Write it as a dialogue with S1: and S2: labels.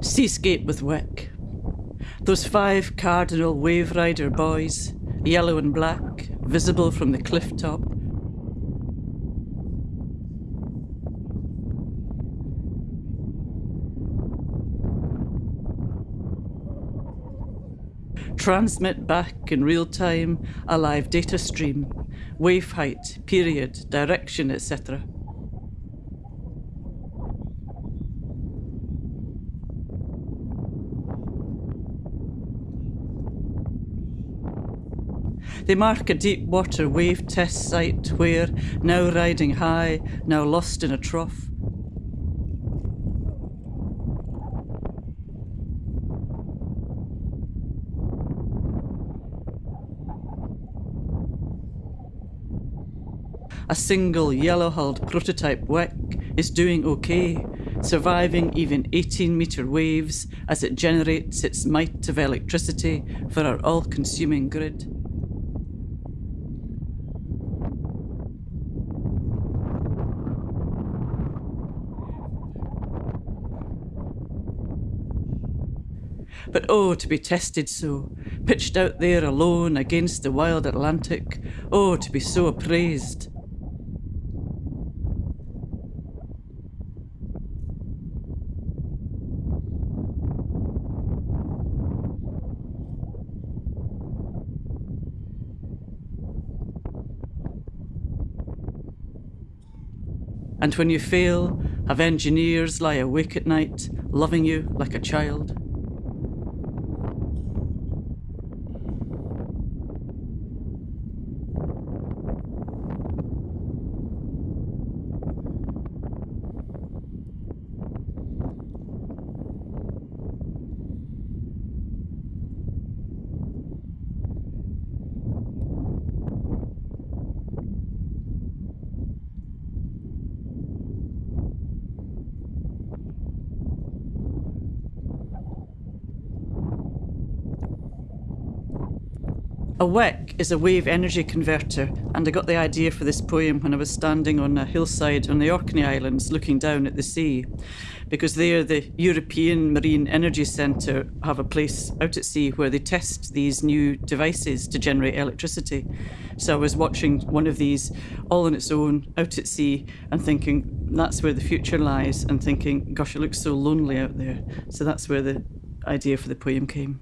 S1: Seascape with Wick. Those five cardinal wave rider buoys, yellow and black, visible from the cliff top. Transmit back in real time a live data stream, wave height, period, direction, etc. They mark a deep water wave test site where, now riding high, now lost in a trough, a single yellow-hulled prototype Wick is doing okay, surviving even 18 metre waves as it generates its might of electricity for our all-consuming grid. But oh, to be tested so, pitched out there alone against the wild Atlantic, oh, to be so appraised. And when you fail, have engineers lie awake at night, loving you like a child. A wick is a wave energy converter, and I got the idea for this poem when I was standing on a hillside on the Orkney Islands looking down at the sea. Because there, the European Marine Energy Centre have a place out at sea where they test these new devices to generate electricity. So I was watching one of these all on its own out at sea and thinking that's where the future lies, and thinking, gosh, it looks so lonely out there. So that's where the idea for the poem came.